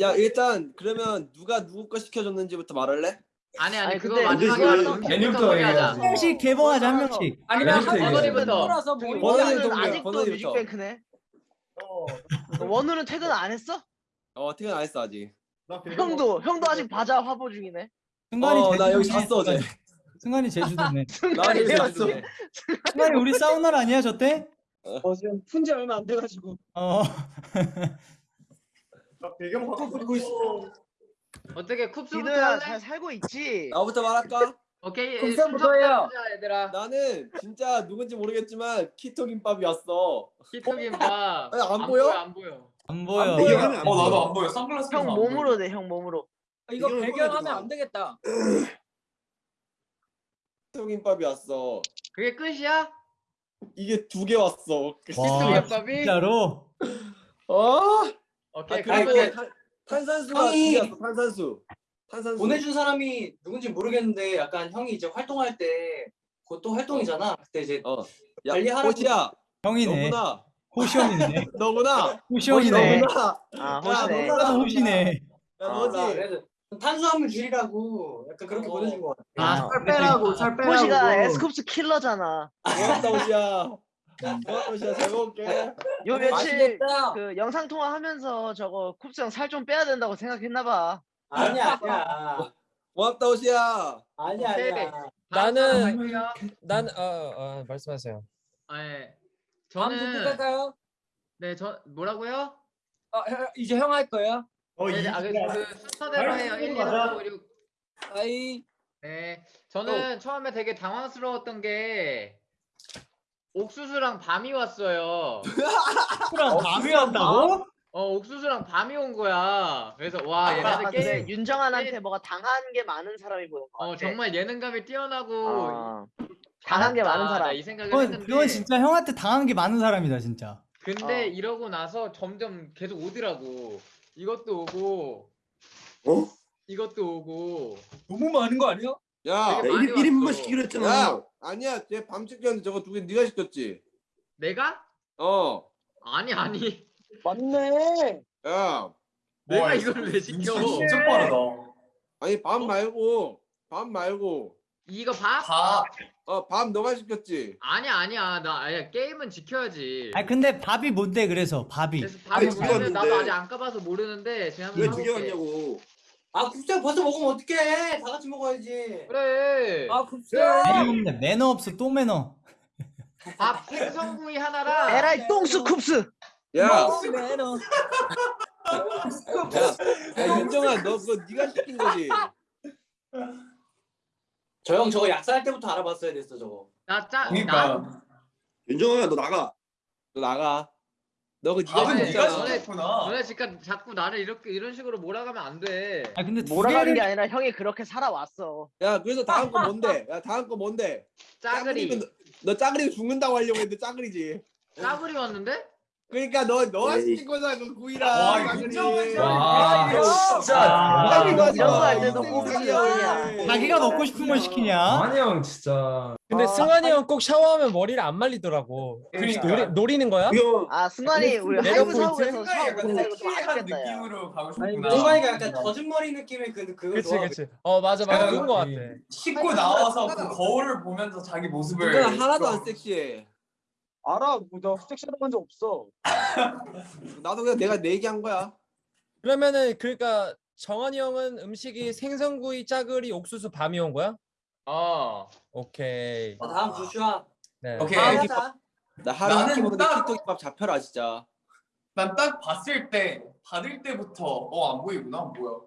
야 일단 그러면 누가 누구 거 시켜줬는지부터 말할래? 아니 아니 아니, 그거 근데 마지막에 하자. 메뉴부터 소개하자. 얘기해야지. 한 명씩 개봉하자 한 명씩. 아니면 뭐 번호는 원우는 동료야, 아직도. 뮤직뱅크네. 원우는 퇴근 안 했어? 어 퇴근 안 했어 아직. 형도 형도 아직 바자 화보 중이네. 승관이 어 나 여기 제주도네. 잤어 어제. 승관이 제주도네. 나 여기 잤어. 승관이 승관이 우리 사우나 아니야 저 때? 어, 지금 푼지 얼마 안 돼가지고 어. 나 배경 바꾸고 있어 어떻게 쿱스부터 할래? 잘 살고 있지? 나부터 말할까? 오케이. 쿱스부터 해요. 얘들아. 나는 진짜 누군지 모르겠지만 키토 김밥이 왔어. 키토김밥. 아니, 안 보여? 안 보여. 안 보여. 보여. 어 나도 안 보여. 선글라스 형 몸으로 내형 몸으로. 이거 이걸 배경하면 꺼내줘. 안 되겠다 키토 김밥이 왔어. 그게 끝이야? 이게 두 개 왔어. 와 키토김밥이? 진짜로? 어? 오케이. 아 그리고 탄- 탄산수가 형이-. 탄산수. 탄산수. 보내준 사람이 누군지 모르겠는데 약간 형이 이제 활동할 때 그것도 활동이잖아. 그때 이제 어. 야 관리하라고- 호시야. 형이네. 너구나. 호시형이네. 너구나. 호시형이네. 너구나. 아 야, 호시네. 너구나. 호시네. 야 아, 너지. 그래서 탄수화물 줄이라고 약간 그렇게 어. 보내준 거 같아. 아 살 빼라고 살 빼라고 호시가 에스쿱스 킬러잖아. 고맙다 호시야. 잘 먹을게. 요 며칠 맛있겠다 그 영상 통화하면서 저거 쿱스 형 살 좀 빼야 된다고 생각했나 봐. 아니야 아니야 고맙다 호시야. 아니야 오케이. 아니야. 나는- 난 어, 어, 말씀하세요. 아, 예. 저는 갈까요? 네, 저 뭐라고요? 아, 형, 이제 형 할 거예요? 네, 네, 아, 그, 그 순서대로 해요. 1, 2, 3, 4, 5, 6. 아이 네. 저는 처음에 되게 당황스러웠던 게 옥수수랑 밤이 왔어요. 랑 밤이 왔다고? 어, 옥수수랑 밤이 온 거야. 그래서 와, 아, 얘네들 근데 게임 윤정한한테 뭐가 당한 게 많은 사람이 보는 거 같아. 어, 정말 예능감이 뛰어나고 어, 당한 게 많은. 사람. 이 생각을 그건, 했는데 그건 진짜 형한테 당한 게 많은 사람이다 진짜. 근데 어. 이러고 나서 점점 계속 오더라고. 이것도 오고 어? 이것도 오고 너무 많은 거 아니야? 야. 되게 많이 1, 인분 왔어. 시키기로 했잖아. 야. 아니야. 쟤 밤 시켰는데 저거 두 개 네가 시켰지. 내가? 어. 아니 아니 맞네 야. 내가 와, 이걸 왜 시켜? 진짜 빠르다. 아니 밥 말고 밥 말고 이거 밥? 밥. 어 밥 너가 시켰지. 아니야 아니야 나 아니야 게임은 지켜야지. 아 근데 밥이 뭔데 그래서 밥이. 그래서 밥이 아니, 뭐냐면 나도. 아직 안 까봐서 모르는데 제가 한번 왜 두개 사볼게. 왔냐고. 아 국장 벌써 먹으면 어떡해? 다 같이 먹어야지. 그래. 아 굽세 매너 없네. 매너 없어 또 매너. 밥 생선구이 하나랑 에라이 똥스 쿱스. 야. 매너 야, 야 윤정아 너 그거 네가 시킨 거지. 저 형 저거 약사할 때부터 알아봤어야 됐어 저거. 나 짜. 나 그러니까. 윤정아 너 나가. 너 나가. 너그 네가 밥은 네가 시켰구나. 너네 지금 자꾸 나를 이렇게 이런 식으로 몰아가면 안 돼. 아 근데 두 몰아가는 개를 게 아니라 형이 그렇게 살아왔어. 야 그래서 다음 거 뭔데? 야 다음 거 뭔데? 짜글이. 짜글이면 너, 너 짜글이 죽는다고 하려고 했는데 짜글이지. 짜글이 왔는데? 그러니까 너 너가. 시킨 거잖아 그 구이랑. 와, 와. 진짜. 사기야. 시키냐. 자기가 먹고 싶은 걸 시키냐? 아니 형 진짜. 근데 승관이 형 꼭 샤워하면 머리를 안 말리더라고. 그러니까. 노리, 노리는 거야? 형. 아 승관이 우리 하이브 포인트? 사옥에서 샤워 못하는 거좀 한 아쉽겠다 야. 느낌으로 가고 싶구나. 동관이가 약간 젖은 머리 느낌의 그 그거 그치 좋아. 그치. 어 맞아 맞아 그런 거 같아. 씻고 나와서 그 거울을 보면서 자기 모습을. 그건 하나도 안 섹시해. 알아 뭐나 섹시하다 한적 없어 나도 그냥 내가 내 얘기한 거야. 그러면은 그러니까 정한이 형은 음식이 생선구이, 짜글이, 옥수수, 밤이 온 거야? 어. 오케이. 어, 다음 조슈아. 네. 오케이. 다음 하자. 나 하루 나는 이렇게 먹는데 딱- 키토김밥 잡혀라 진짜. 난 딱 봤을 때 받을 때부터 어 안 보이구나 뭐야.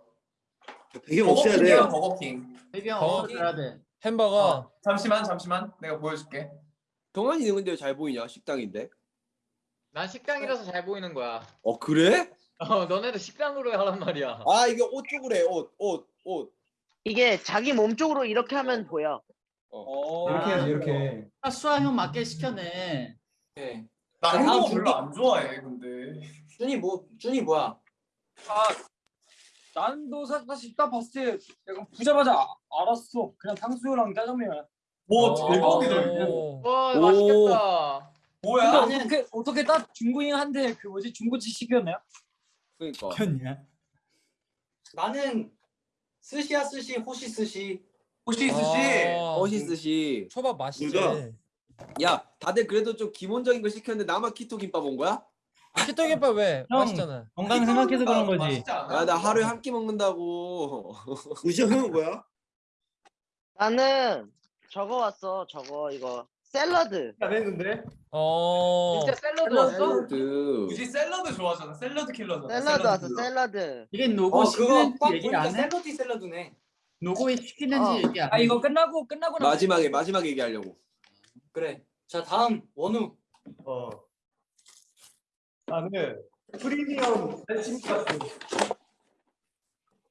배경 버거킹이야 버거킹. 배경 어. 어, 돼. 햄버거. 잠시만 잠시만 내가 보여줄게. 동환이는 근데 왜잘 보이냐 식당인데? 난 식당이라서 잘 보이는 거야. 어 그래? 어, 너네도 식당으로 하란 말이야. 아 이게 옷 쪽으로 해 옷 옷 옷. 이게 자기 몸 쪽으로 이렇게 하면 보여. 어. 이렇게 해야지 이렇게. 아, 수아 형 맞게 시켰네. 네. 나 자, 햄버거 다음 별로 안 좋아해 근데. 준이 뭐 준이 뭐야? 난도 사- 사실 딱 봤을 때 약간 보자마자 아- 알았어 그냥 탕수육랑 짜장면 뭐 어. 대박이다 이거. 오. 와 오. 맛있겠다. 뭐야? 근데 어떻게 어떻게 딱 중국인한테 그 뭐지 중국집 시켰나요? 그러니까. 켰냐? 나는 스시야 스시 호시 스시. 호시 스시. 아, 어시스시. 초밥 맛있지. 야, 다들 그래도 좀 기본적인 거 시켰는데 나만 keto 김밥 온 거야? keto 김밥 왜? 형. 맛있잖아. 건강 생각해서 그런 거지. 야, 나 하루에 한 끼 먹는다고. 우지 형 형은 뭐야? 나는 저거 왔어. 저거 이거 샐러드. 어. 진짜 샐러드 왔어? 샐러드. 우지 샐러드 좋아하잖아. 샐러드 킬러잖아. 샐러드 왔어. 킬러. 샐러드. 이게 누구 어 그거 시키는지 딱 얘기 보니까 안 해? 샐러드 샐러드네. 누구 시키는지 어. 얘기 안아 해? 이거 끝나고 끝나고 나서 마지막에 마지막에 얘기하려고. 그래. 자 다음 원우. 어. 나는 프리미엄 찜가스.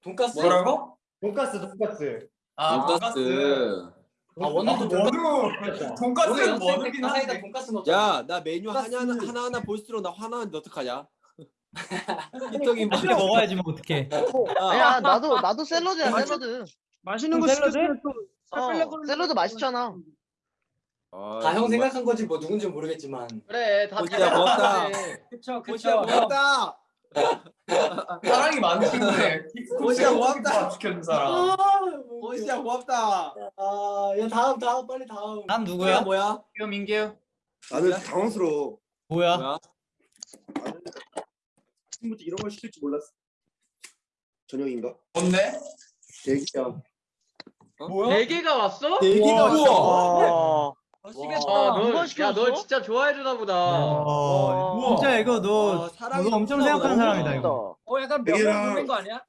돈까스. 뭐라고? 돈가스 돈가스. 아 돈가스. 아 아, 원우도. 원우. 돈가스는 원우긴 사이다 한데. 돈까스 넣자. 야, 나 메뉴 하나 하나 하나 하나 볼수록 나 화나는데 어떡하냐? 김밥. 맛있게 먹어야지 뭐 어떡해. 야 나도 나도 샐러드야 샐러드. 맛있는 거 샐러드? 어, 샐러드 맛있잖아. 아, 다 형. 생각한 거지 뭐 누군지 모르겠지만. 그래 다 호시야, 고맙다. 그쵸 호시야 고맙다. 사랑이 많은 친구네. 호시야, 고맙다. 지켜준 사람. 아, 호시야 고맙다. 아, 야 다음 다음 빨리 다음. 다음 누구야? 뭐야? 민규 민규. 나는 당황스러워. 뭐야? 뭐야? 친구들 이런 걸 시킬 줄 몰랐어. 저녁인가? 뭔데? 대기야. 네 개가 왔어? 대기가 우와. 왔어. 와. 아, 너, 누가 야? 너 진짜 좋아해 주나 보다. 어, 우와. 진짜 이거 너, 와, 너 엄청 생각하는. 사람이다 이거. 어 약간 부른 거 아니야?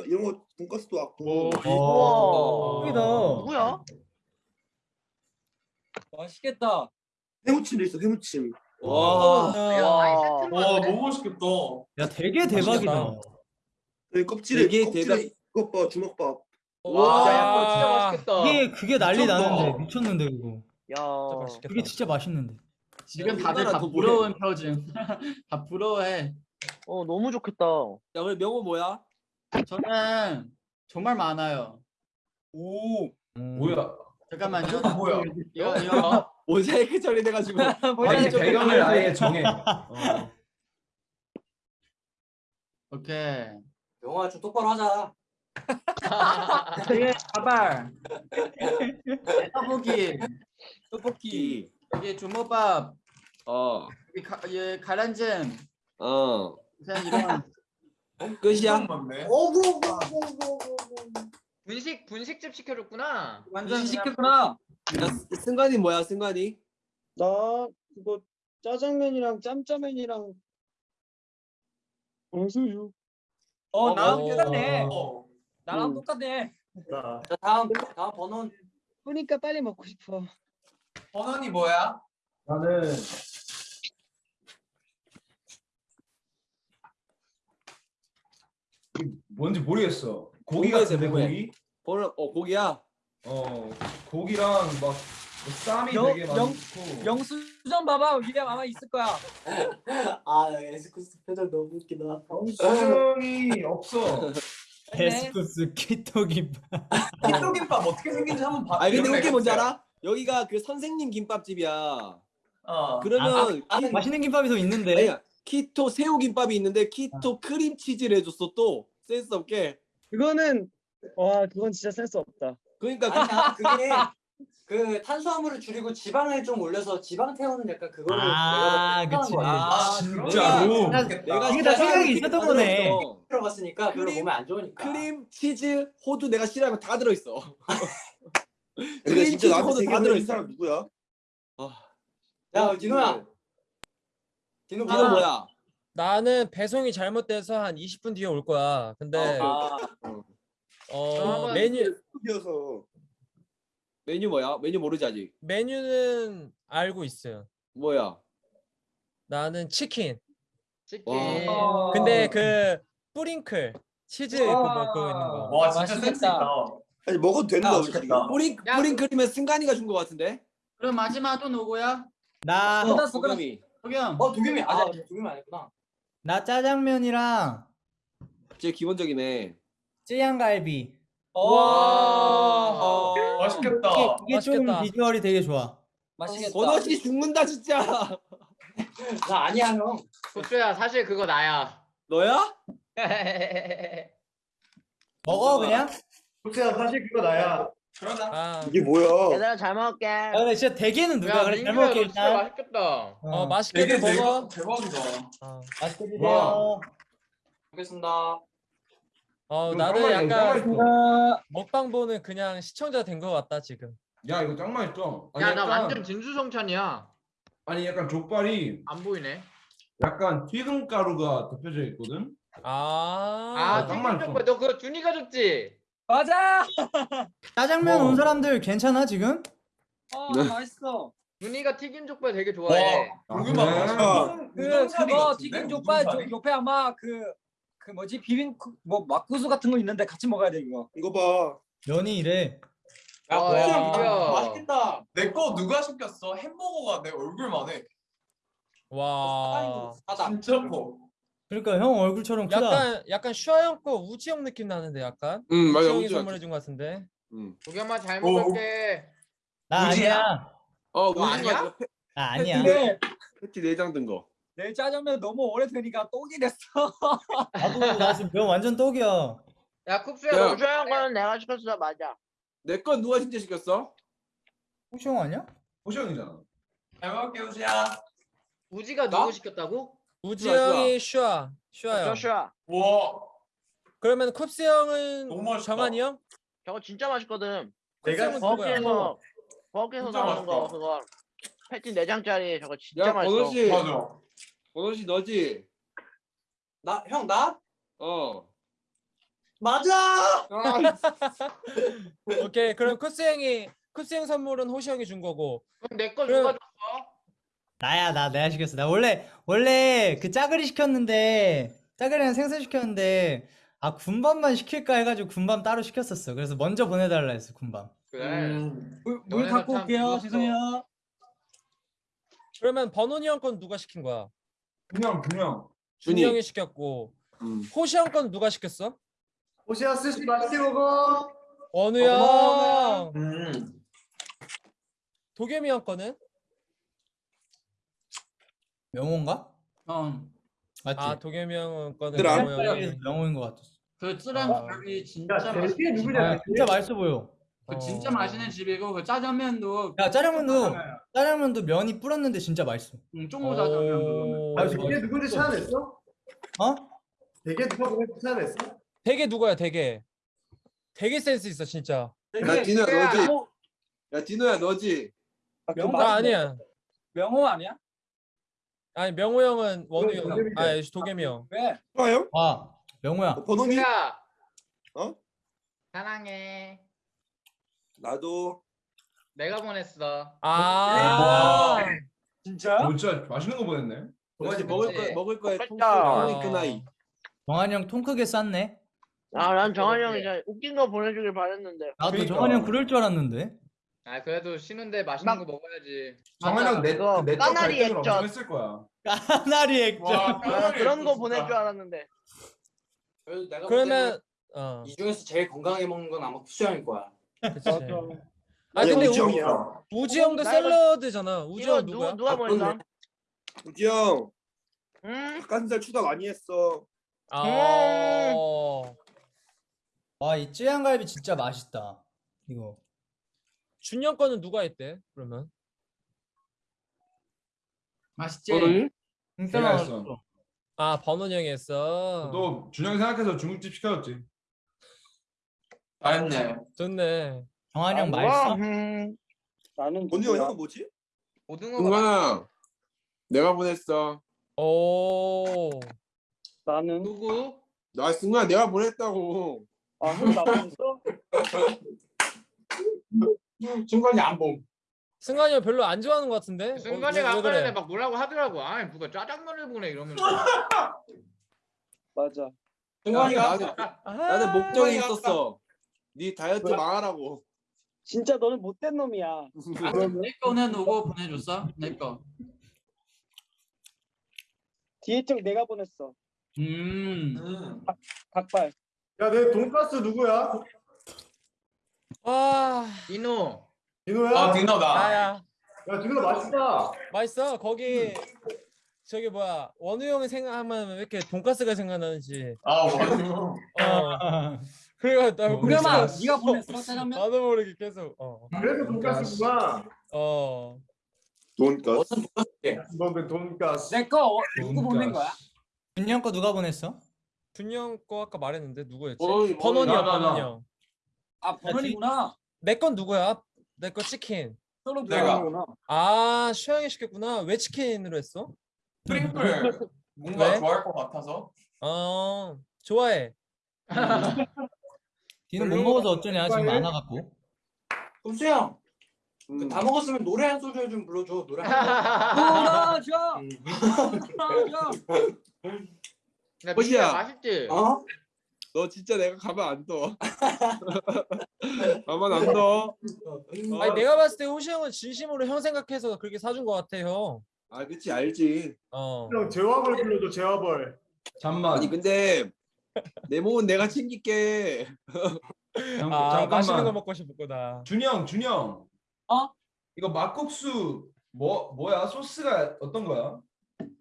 거 돈가스도 왔고. 어, 여기다. 누구야? 맛있겠다. 해무침도 있어. 해무침. 와. 와. 와. 너무 맛있겠다. 야 되게 대박이다. 맛있겠다. 여기 껍질에 되게 껍질에 이것 봐 주먹밥. 와. 야, 야, 그거 진짜 맛있겠다. 이게 그게 난리 미쳤다. 나는데 미쳤는데 이거. 진짜 야. 맛있겠다. 그게 진짜 맛있는데. 지금 다들 다더 부러운 표정. 다 부러워해. 어 너무 좋겠다. 야, 오늘 명호 뭐야? 저는 정말 많아요. 오 음. 뭐야? 잠깐만요. 뭐야? 이거 이거 모자이크 처리돼가지고. 아니, 좀 배경을. 아예 정해. 오케이. 영화 좀 똑바로 하자. 이게 가발. 떡볶이. 떡볶이. 여기 주먹밥. 어. 여기 가, 예, 가란잼. 어. 그냥 이런. 끝이야? 맞네. 분식 분식집 시켜줬구나. 완전 시켰구나. 야, 승- 승관이 뭐야? 승관이? 나 그거 짜장면이랑 짬짜면이랑 원수육. 어 어, 나랑 어. 똑같네. 어. 나랑 음. 똑같네. 자 다음 다음 번원. 그러니까 빨리 먹고 싶어. 번원이 뭐야? 나는 이게 뭔지 모르겠어. 고기 같은데 뭐가 고기? 오늘 어 고기야. 어 고기랑 막뭐 쌈이 영- 되게 영- 많고. 영수증 봐봐 위에 아마 있을 거야. 아 에스쿱스 표정 너무 웃기다. 영수증이 없어. 에스쿱스 keto김밥. keto김밥 어떻게 생긴지 한번 봐. 아니 근데 웃긴 게 뭔지? 알아? 여기가 그 선생님 김밥집이야. 어. 그러면 키, 맛있는 김밥이 더 있는데. 아니야 keto 새우 김밥이 있는데 keto 크림 치즈를 해줬어 또 센스 없게. 그거는 와 그건 진짜 센스 없다. 그러니까 아니야 그게 그 탄수화물을 줄이고 지방을 좀 올려서 지방 태우는 약간 그거를 아, 내가 그치. 아 진짜로? 내가 이게 다 생각이 있었던 거네. 들어갔으니까 크림- 몸에 안 좋으니까. 크림 치즈 호두 내가 싫어하면 다 들어 있어. 근데 크림 진짜 치즈 나한테 다 보내준 들어있어. 사람 누구야? 야 디노야. 디노 이거 뭐야? 나는 배송이 잘못돼서 한 20분 뒤에 올 거야. 근데 아, 어 메뉴 뛰어서 메뉴 뭐야? 메뉴 모르지 아직. 메뉴는 알고 있어요. 뭐야? 나는 치킨. 치킨. 와. 근데 그 뿌링클 치즈 그거 뭐 그거 있는 거. 와 진짜 센스 맛있겠다. 있다. 아니 먹어도 되는 야, 거야 맛있겠다. 지금. 뿌링 야, 뿌링클은 승관이가 준 거 같은데? 그럼 마지막 또 누구야? 나, 어, 소감이. 도겸. 어 도겸이 아 도겸이 안 했구나. 나 짜장면이랑 제일 기본적이네. 쯔양갈비. 와 맛있겠다. 이게 좀 맛있겠다. 비주얼이 되게 좋아. 맛있겠다. 버너씨 죽는다 진짜. 나 아니야 형. 국수야 사실 그거 나야. 너야? 먹어 그냥? 국수야 사실 그거 나야. 그러나 아, 이게 뭐야? 얘들아 잘 먹을게. 야 근데 진짜 대게는 누가 야 그래 잘 민규야 먹게 너 진짜 일단 맛있겠다 어 어, 맛있게 되게 먹어. 대박이다. 어, 맛있게 드세요 와. 알겠습니다. 어 나는 짱 약간 맛있어. 아, 먹방 보는 그냥 시청자 된 것 같다 지금. 야 이거 짱 맛있어. 아니, 야 나 약간- 완전 진수성찬이야 아니 약간 족발이 안 보이네 약간 튀김 가루가 덮여져 있거든. 아, 아딱 튀김 맛있어. 족발 너 그거 준이가 줬지? 맞아. 짜장면 어. 온 사람들 괜찮아 지금? 어 네. 맛있어. 준이가 튀김 족발 되게 좋아해 아, 고구마? 맛있어. 그 우동사리 그거? 튀김 족발 저? 옆에 아마 그 그 뭐지 비빔 국- 뭐 막국수 같은 거 있는데 같이 먹어야 돼 이거. 이거 봐. 면이 이래 야, 와, 국수야, 야, 민규야. 맛있겠다. 내 거 누가 시켰어? 햄버거가 내 얼굴만 해. 와. 진짜 커. 그러니까 형 얼굴처럼 크다 약간 약간 슈아 형거 우지 형 느낌 나는데 약간. 응 우지 맞아 형이 우지 선물해 준것 같은데. 응. 도겸아 잘 오. 먹을게 나 우지야? 아니야 어너 우지? 맞아. 나 아니야 근데 패티 내장 든 거. 내 짜장면 너무 오래 되니까 똥이 됐어. 나도 나 지금 면 완전 떡이야 야 쿱스야 야. 너 우주형 거는 내가 시켰어 맞아. 내 건 누가 진짜 시켰어? 혹시 형 아니야? 호시 형이잖아. 잘 먹을게 우지야. 우지가 나? 누구 시켰다고? 우지 슈아, 슈아. 형이 슈아. 슈아 형. 조슈아 와 그러면 쿱스 형은 너무 맛있다. 정한이 형? 저거 진짜 맛있거든. 내가 누구야? 버거에서 버거에서 진짜 나오는 거 맛있다. 그거 패티 4장짜리 저거 진짜 야 맛있어. 번호 씨, 맞아. 씨 너지? 나 형 나? 어. 맞아. 아, 오케이. 그럼 쿱스 형이 쿱스 형 선물은 호시 형이 준 거고. 그럼 내거 그래. 누가 줬어? 나야 나 내가 시켰어 나 원래 원래 그 짜글이 시켰는데 짜글이랑 생선 시켰는데 아 군밤만 시킬까 해가지고 군밤 따로 시켰었어 그래서 먼저 보내달라 했어 군밤 그래 음. 물, 갖고 참 올게요. 죄송해요. 그러면 번훈이 형 건 누가 시킨 거야? 그냥. 준이 준이. 형이 시켰고. 음. 호시 형 건 누가 시켰어? 호시야 스시 맛있게 먹어. 원우 형. 음. 도겸이 형 거는? 명호인가? 어. 맞지? 아 도겸이 형 거는 얘들아. 명호 형이. 명호인 것 같았어 그 쯔랑 아. 갈비 진짜 야 맛있. 대게 아, 누구냐? 진짜 맛있어 보여 그 진짜 어. 맛있는 집이고 그 짜장면도 야 짜장면도 괜찮아요. 짜장면도 면이 불었는데 진짜 맛있어 응, 쫑고 짜장면 그거는. 오. 아 대게 누군지 찾아냈어? 어? 대게 누가 보는지 찾아냈어? 되게 누구야 되게. 되게 센스 있어 진짜. 야 디노야 야. 너지? 야 디노야 너지? 명호 나 아니야. 명호 아니야? 아니 명호 형은 원우 형. 도겸이네. 아 도겸이 형. 왜? 좋아요? 아 명호야 번호니? 야 어? 사랑해 나도. 내가 보냈어 아. 진짜? 어, 진짜 맛있는 거 보냈네. 동아지 먹을. 거 먹을 거에. 통통이 끄나이. 정한이 형 통 크게 쌌네 아난 정한이 형이 진짜 웃긴 거 보내주길 바랬는데. 나도 그러니까. 정한이 형 그럴 줄 알았는데 아 그래도 쉬는데 맛있는 막- 거 먹어야지 정한 형 내 그거 내적 까나리 갈등을 액젓. 엄청 했을 거야. 까나리 액젓 와 아, 까나리 그런 거. 보낼 줄 알았는데. 그래도 내가 그러면 볼어이 중에서 제일 건강하게 먹는 건 아마 쿠수 형일 거야. 그치. 맞아. 아 근데 우지 우, 형이야. 우지 형도 나 이거- 샐러드잖아. 우지 이거 형누 누구야? 누가 보냈어? 우지 형 응? 닭가슴살 추가 많이 했어. 아. 와 이 쯔양갈비 진짜 맛있다 이거 준영 거는 누가 했대? 그러면 맛있지? 내가 맛있어 했어. 아 번훈 형이 했어. 너 준영이 생각해서 중국집 시켜줬지. 잘했네. 좋네. 정한이 형 아, 맛있어? 음. 나는 형 형은 뭐지? 동관아. 내가 보냈어. 오. 나는 누구? 나 승관아 내가 보냈다고. 아 형나 보냈어? 중간이 안 봄. 승관이 형 별로 안 좋아하는 것 같은데? 어, 순간이가 왜- 왜 아까 그래? 전에 막 뭐라고 하더라고 아니 누가 짜장면을 보내 이러면서 맞아. 나는 아, 나는 목적이 승관이가 있었어. 네 다이어트 망하라고. 진짜 너는 못된 놈이야. 아, 내 거는 누구 보내줬어? 내 거. 뒤에 쪽 내가 보냈어. 음. 음. 닭발. 야 내 돈가스 누구야? 와. 이노 디노야? 아 디너다. 나야. 야 디노 맛있다. 맛있어. 거기 저기 뭐야 원우 형이 생각하면 왜 이렇게 돈가스가 생각나는지. 아 원우. 어. 그래 나 우겸아 모르겠어. 네가 보냈어 짜장면? 나도 모르게 계속 어. 그래서 돈가스구나. 어. 돈가스. 어떤 돈가스게? 너는 돈가스. 내거 누구 보낸 거야? 준영 거 누가 보냈어? 준영 거 아까 말했는데 누구였지? 어이, 번원이야 나, 나, 나. 번원 형. 아 번원이구나. 내 건 누구야? 내 거 치킨. 서로 내가. 아 슈양이 시켰구나. 왜 치킨으로 했어? 트리플 뭔가 왜? 좋아할 것 같아서. 어 좋아해. 니는 못 별로 먹어서 어쩌냐 지금 좋아해? 많아갖고 금수 형. 음. 그다 먹었으면 노래 한 소절 좀 불러줘. 노래 한 돌아줘. 음. 돌아줘. 야. 민규야 맛있지? 어? 너 진짜 내가 가만 안 둬. 가만 안 둬. 아니 내가 봤을 때 호시 형은 진심으로 형 생각해서 그렇게 사준 것 같아 형. 아 그치 알지. 어. 형 제와벌 불러줘 제와벌. 잠만. 아니 근데 내 몸은 내가 챙길게. 아 맛있는 거 먹고 싶구나. 준영 준영. 어? 이거 막국수 뭐 뭐야 소스가 어떤 거야?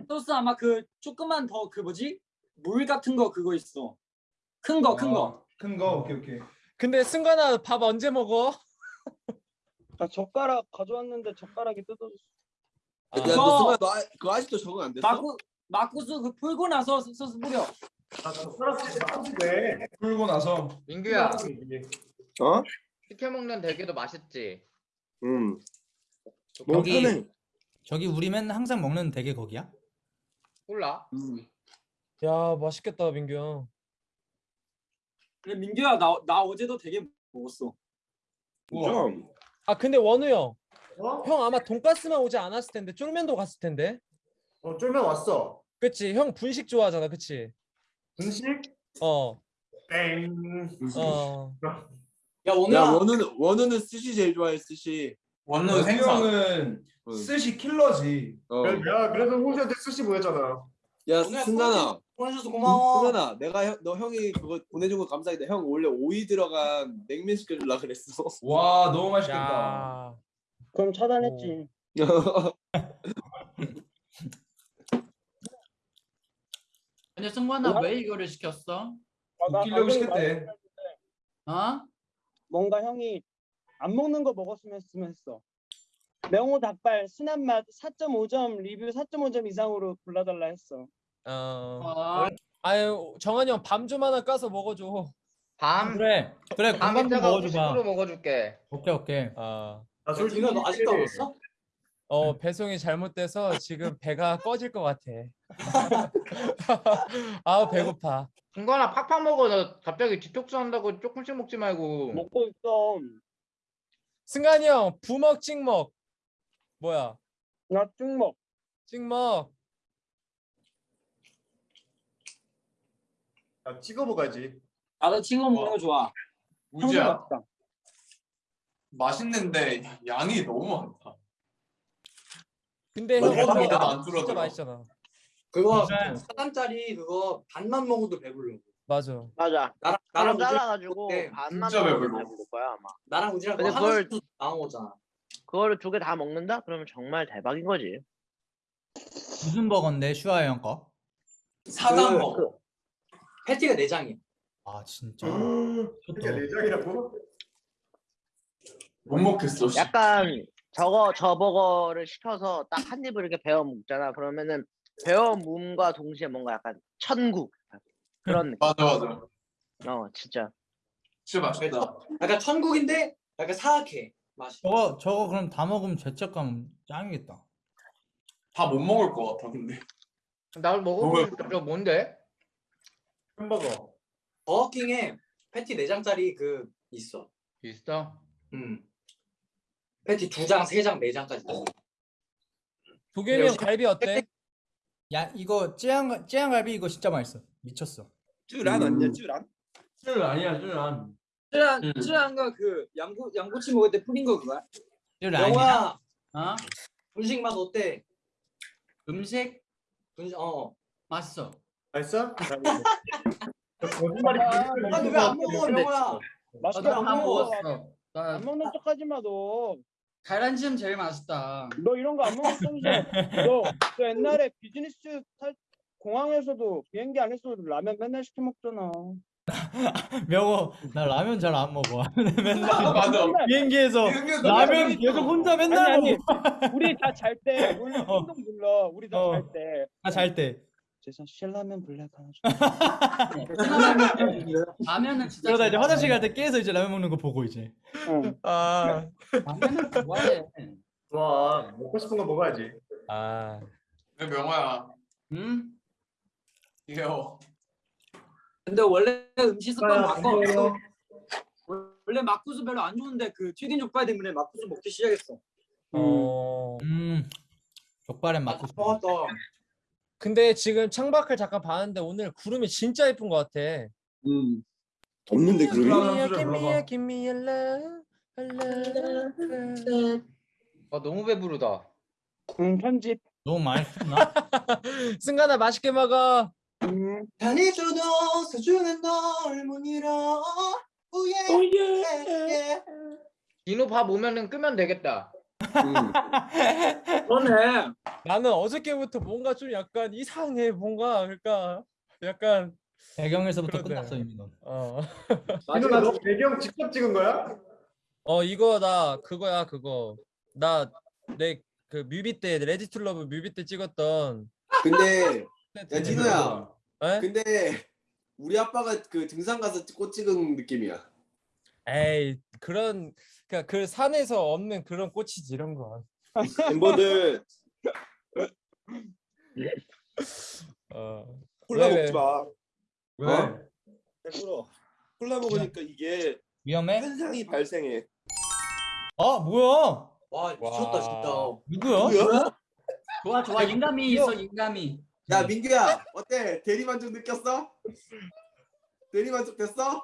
소스 아마 그 조금만 더 그 뭐지? 물 같은 거 그거 있어. 큰 거, 큰 거. 큰 거. 오케이 오케이. 근데 승관아 밥 언제 먹어? 나 젓가락 가져왔는데 젓가락이 뜯어졌어. 아, 야, 그거- 너 순간 너 아- 그거 아직도 적응 안 됐어? 마구 마구수 그 풀고 나서 소스 뿌려. 아. 풀고 나서. 민규야 어? 시켜 먹는 대게도 맛있지? 음. 너무 여기 편해. 저기 우리 맨날 항상 먹는 대게 거기야? 몰라? 음. 야 맛있겠다 민규 형. 그래 민규야 나 나 어제도 되게 먹었어. 좀. 아 근데 원우 형. 어? 형 아마 돈가스만 오지 않았을 텐데 쫄면도 갔을 텐데. 어 쫄면 왔어. 그치 형 분식 좋아하잖아 그치? 분식? 어. 땡. 어. 야야 오늘아. 원우는 원우는 스시 제일 좋아해 스시. 원우 생선. 형은 응. 스시 킬러지. 어. 야 그래서 호시한테 스시 보냈잖아. 야 승관아. 보내줘서 고마워. 승관아 내가 형, 너 형이 그거 보내준 거 감사합니다. 형 원래 오이 들어간 냉면 시켜줄라 그랬어. 와 너무 맛있겠다. 야. 그럼 차단했지. 근데 승관아 왜 이거를 시켰어? 아, 나 웃기려고 시켰대. 어? 뭔가 형이 안 먹는 거 먹었으면 했으면 했어. 명호 닭발 순한 맛 4.5점 리뷰 4.5점 이상으로 골라달라 했어. 어. 어. 아유 정한이 형 밤 좀 하나 까서 먹어줘. 밤? 그래 그래 밤 군밤 좀 이따가 먹어줘봐 후식으로 먹어줄게 오케이 오케이 아. 나 야, 디노 너 아직도 안 왔어? 어 배송이 잘못돼서 지금 배가 꺼질 것 같아. 아 배고파. 중간아 팍팍 먹어 너 갑자기 디톡스 한다고 조금씩 먹지 말고 먹고 있어. 승관이 형 부먹 찍먹. 뭐야? 나 찍먹. 찍먹. 야, 찍어 먹어야지. 나도 친구 먹는 거 좋아. 우지야 맛있다. 맛있는데 양이 너무 많다. 근데 뭐, 형. 그거 안 진짜 줄어들어. 맛있잖아. 그거 맞아요. 4단짜리 그거 반만 먹어도 배불러. 맞아. 맞아. 나랑 나랑 나랑 우지 잘라가지고 그때 반만 진짜 먹으면 배불러. 배부를 거야 아마. 나랑 우지랑 근데 그거 그걸- 하나씩 나온 거잖아. 그거를 두 개 다 먹는다? 그러면 정말 대박인 거지. 무슨 버거인데 슈아 형 거? 사단 그- 먹어. 패티가 4장이야. 아 진짜 이게 내장이라고? 못 먹겠어. 씨. 약간 저거 저 버거를 시켜서 딱 한 입을 이렇게 베어 먹잖아. 그러면은 베어 몸과 동시에 뭔가 약간 천국 그런 느낌. 맞아 맞아. 어 진짜. 진짜 맛있다. 약간 천국인데 약간 사악해 맛이. 저거 저거 그럼 다 먹으면 죄책감 짱이겠다 다 못 먹을 것 같아 근데. 나 먹어보면 저 뭔데? 햄버거. 버거킹에 패티 4장짜리 그 있어. 있어? 음. 패티 2장, 3장, 4장까지 있어. 도겸이 형 갈비 어때? 야 이거 찌양 찌양갈비 이거 진짜 맛있어 미쳤어 쯔란 아니야 쯔란? 줄 아니야 줄 안. 쯔란 음. 쯔란가 그 양고 양꼬치 먹을 때 뿌린 거 그거야? 아니야 영화 어? 분식 맛 어때? 음식 분식 어. 맛있어. 맛있어? 거짓말이 아니 왜안 먹어 근데- 영호야? 맛있게 나도 다안 먹어. 먹었어. 나 안 먹는 척하지 마 너. 계란찜 제일 맛있다. 너 이런 거 안 먹는 척이야. 너, 너 옛날에 비즈니스 탈 공항에서도 비행기 안에서도 라면 맨날 시켜 먹잖아. 명호 나 라면 잘 안 먹어. 맨날 맞아. 비행기에서 비행기에서 라면 라면이 계속 혼자 아니 맨날 아니 먹어. 우리 다 잘 때 우리 어. 행동 불러 우리 다 어. 잘때 아잘 때. 죄송 신라면 블랙 하나 줘 라면은 진짜 그러다 이제. 화장실 갈 때 깨서 이제 라면 먹는 거 보고 이제. 응. 아, 라면은 좋아해. 좋아. 먹고 싶은 거 먹어야지. 아. 왜 명호야? 응? 귀여워. 근데 원래 음식 습관 아, 바꿔. 원래 막국수 별로 안 좋은데 그 튀긴 족발 때문에 막국수 먹기 시작했어. 어. 음. 족발엔 맞고 싶어. 먹었다. 근데 지금 창밖을 잠깐 봤는데 오늘 구름이 진짜 예쁜 것 같아. 음. 없는데 그러면 Give me a, love, a love. 아 너무 배부르다. 응 편집 너무 많이 나 승관아 맛있게 먹어. 편해줘도 소중한 널못 잃어. 오예. 오예. 디노 밥 오면은 끄면 되겠다. 그러네. 나는 어저께부터 뭔가 좀 약간 이상해. 뭔가 그러니까 약간 배경에서부터 그러네. 끝났어 이미 넌. 어. 마지막 너 배경 직접 찍은 거야? 어 이거 나 그거야 그거. 나 내 그 뮤비 때 Ready to love 뮤비 때 찍었던 근데 야 디노야. 에? 근데 우리 아빠가 그 등산 가서 꽃 찍은 느낌이야. 에이 그런 그러니까 그 산에서 없는 그런 꽃이지 이런 거. 멤버들 어. 콜라 왜, 왜? 먹지 마. 왜? 어? 배불러. 콜라 먹으니까 이게 위험해? 현상이 발생해. 아 뭐야? 와 미쳤다, 진짜. 누구야? 누구야? 좋아 좋아 인감이 있어 인감이. 야 민규야 어때? 대리만족 느꼈어? 대리만족 됐어?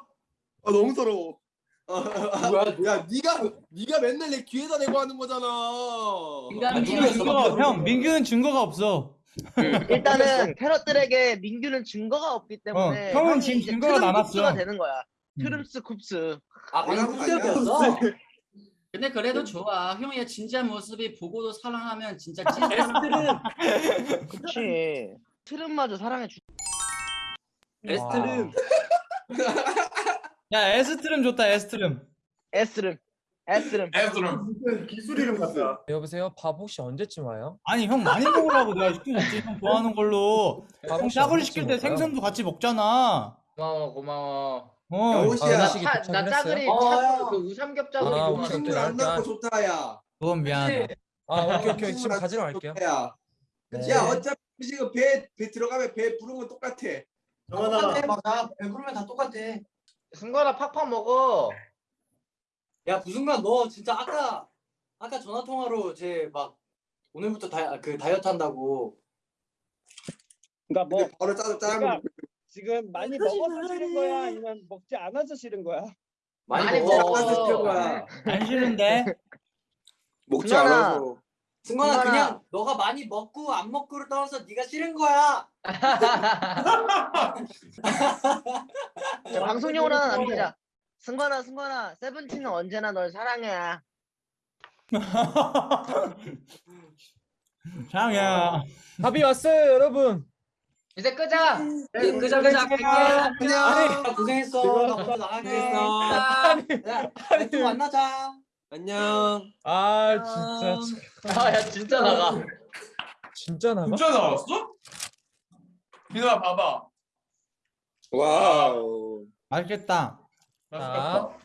아 너무 서러워. 어, 야 네가 네가 맨날 내 귀에다 대고 하는 거잖아. 민규는 증거, 형 민규는 증거가 없어. 일단은 패럿들에게 민규는 증거가 없기 때문에 어, 형은 지금 증거가 남았어. 되는 거야. 음. 트름스 쿱스. 아 방금. 쿨이었어. 근데 그래도 좋아. 형의 진짜 모습이 보고도 사랑하면 진짜 찐. 에스트름. 그치. 트름마저 사랑해 주. 에스트름. 야 에스트름 좋다 에스트름. 에스름. 에스름. 무슨 기술 이름 같다. 여보세요 밥 혹시 언제쯤 와요? 아니 형 많이 먹으라고 내가 시켜줬지 형 좋아하는 걸로. 밥 형 혹시 언제쯤 시킬 때 올까요? 생선도 같이 먹잖아. 고마워 고마워. 야, 어. 호시야. 아, 차, 나 짜글이? 차, 그 우삼겹 짜글이 아, 좋아. 오케이. 안 나고 좋다 야. 그건 미안하다. 아 오케이 오케이 지금 가지러 갈게요. 야, 네. 야 어차피 지금 배, 배 들어가면 배 부른 건 똑같아. 맞아. 배부르면 다 똑같아. 승관아 팍팍 먹어. 야 부승관 너 진짜 아까 아까 전화 통화로 제 막 오늘부터 다그 다이어트 한다고. 그러니까 뭐 바로 짜서 짜는 거. 지금 많이 먹어서 싫은 거야 아니면 먹지 않아서 싫은 거야? 많이, 많이 먹어. 먹어. 짜서 싫은 거야. 안 싫은데. 먹지 승관아. 않아서. 승관아 승관아. 그냥 너가 많이 먹고 안 먹고를 떠나서 네가 싫은 거야. 자, 방송용으로 하나 남기자. 승관아, 승관아, 세븐틴은 언제나 널 사랑해. 장이야. 밥이 왔어요 여러분. 이제 끄자. 끄자 끄자 갈게. 안녕. 야, 고생했어. 고생했어. 야, 또 만나자. 안녕. 아 진짜 참- 아야 진짜 나가. 진짜 나가? 진짜 나왔어? 디노야 봐봐. 와우. 맛있겠다. 맛있겠다.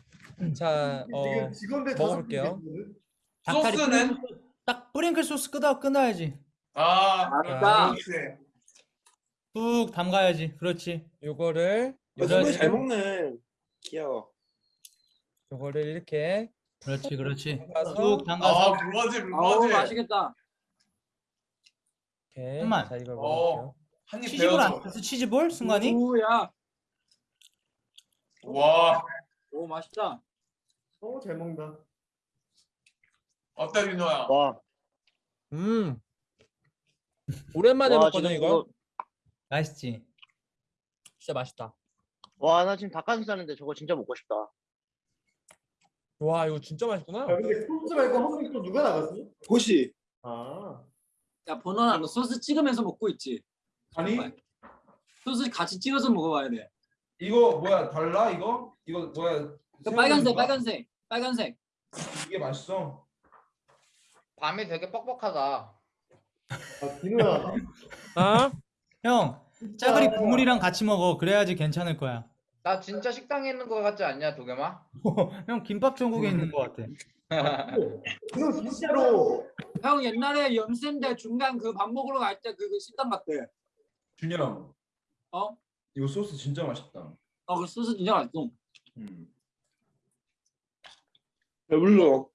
자 어, 지금 직원들 다섯 먹어볼게요. 명 있거든? 닭다리 소스는? 뿌링클 소스- 딱 뿌링클 소스 끄다 끊어야지. 아, 맛있다. 그렇지. 뚝 담가야지. 그렇지. 요거를 어, 정말 요거를 잘 먹네. 귀여워. 요거를 이렇게 그렇지, 그렇지. 담가서 뚝 담가서. 아, 그거지, 아우 그거지. 맛있겠다. 이렇게 잠깐만. 자 이걸 어. 먹을게요. 한입 치즈볼 안 배워서. 탔어? 치즈볼 순간이? 오야. 와, 오 맛있다. 어, 잘 먹는다. 어때 디노야? 와, 음 오랜만에 와, 먹거든 지금 이거. 맛있지. 진짜 맛있다. 와, 나 지금 닭가슴살인데 저거 진짜 먹고 싶다. 와 이거 진짜 맛있구나. 야, 근데 콜스 말고 한국에 또 누가 나갔어? 호시. 아. 야 번호나 너 소스 찍으면서 먹고 있지. 아니, 소스 같이 찍어서 먹어봐야 돼. 이거 뭐야 달라 이거? 이거 뭐야? 그 빨간색? 빨간색 빨간색. 이게 맛있어. 밤이 되게 뻑뻑하다. 아, 비누야. 어? 형 짜글이 국물이랑 같이 먹어 그래야지 괜찮을 거야 나 진짜 식당에 있는 거 같지 않냐 도겸아? 형 김밥 천국에 있는 거 같아 이거 진짜로. 형 옛날에 연세인데 중간 그 밥 먹으러 갈 때 그 식당 갔대. 준영. 어? 이거 소스 진짜 맛있다. 어그 소스 진짜 맛있어. 음. 배불러.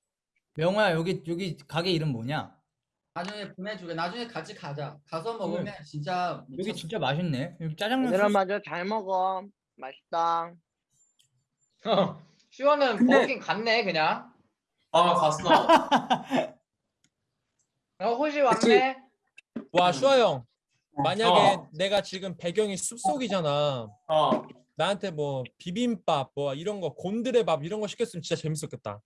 명호야 여기 여기 가게 이름 뭐냐? 나중에 보내주게. 나중에 같이 가자. 가서 먹으면 진짜 여기 미쳤어. 진짜 맛있네 여기 짜장면 얘들아 소스 맞아 잘 먹어. 맛있다. 슈아는 근데- 버긴 갔네 그냥. 아 갔어. 어 호시 왔네. 와 슈아 형 만약에 어. 내가 지금 배경이 숲속이잖아 어. 나한테 뭐 비빔밥 뭐 이런 거 곤드레 밥 이런 거 시켰으면 진짜 재밌었겠다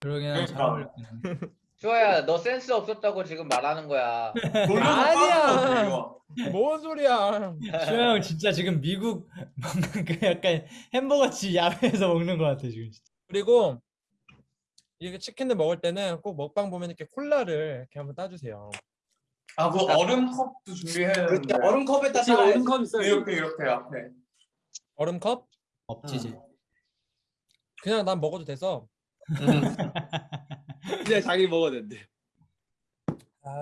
그러기는 잘 그러니까. 어울렸네 슈아야 너 센스 없었다고 지금 말하는 거야. 아니야. 뭔 소리야 수영 형 진짜 지금 미국 먹는 그 약간 햄버거집 야외에서 먹는 거 같아 지금 진짜. 그리고 이게 치킨을 먹을 때는 꼭 먹방 보면 이렇게 콜라를 이렇게 한번 따주세요 아, 그 얼음 컵도 준비해야 되는데. 그때 얼음 컵에다 그치 따라야지. 얼음 컵 있어요. 이렇게 이렇게 앞에. 얼음 컵? 없지 이제 그냥 난 먹어도 돼서 이제 자기 먹어야 된대.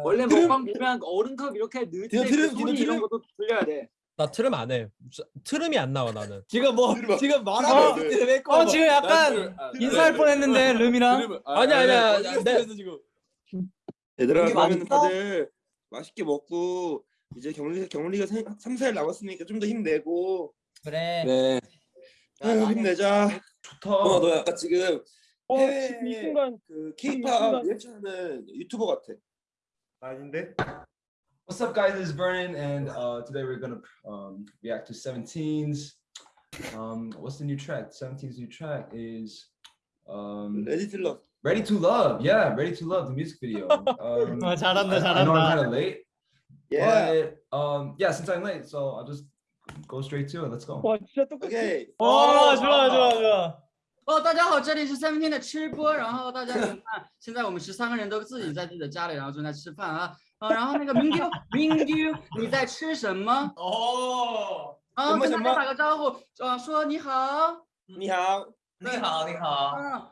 원래 먹방 보면 얼음 컵 이렇게 넣을 때 디노 그 트름, 소리 이런 트름. 것도 들려야 돼. 나 트름 안 해 트름이 안 나와 나는 지금 뭐. 지금 말하고 있을 때 메꿔. 어 지금 약간 인사할 뻔했는데 름이랑 아니야, 아니야. 내- 지금. 얘들아 그러면? 다들 맛있게 먹고 이제 격리 격리가 3, 4일 남았으니까 좀 더 힘내고 그래 네. 아유, 힘내자. 좋다. 어, 너 약간 지금 어 해외 지금 이 순간 그이 순간- 리액션하는 유튜버 같아. 아닌데? What's up, guys? This is Vernon, and uh, today we're gonna um, react to 17's. Um, what's the new track? 17's new track is um, 레디 틸러. Ready to Love, yeah, Ready to Love, the music video. Um, 잘한 다, 잘한 다. I, I know I'm kind of late. Yeah. um yeah, since I'm late, so I'll just go straight to it. Let's go. Okay. Oh, oh, 좋 아, 좋 아, 좋 아. 哦，大家好，这里是三分天的吃播，然后大家看，现在我们十三个人都自己在自己的家里，然后正在吃饭啊，啊，然后那个明丢明丢，你在吃什么？哦，啊，跟大家打个招呼，啊，说你好，你好，你好，你好，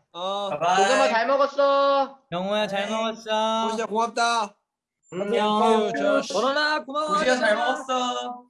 어. 도겸아 잘 먹었어. 영호야 잘 먹었어 호시야 고맙다. 안녕. 전원아 고마워. 호시야 잘 먹었어.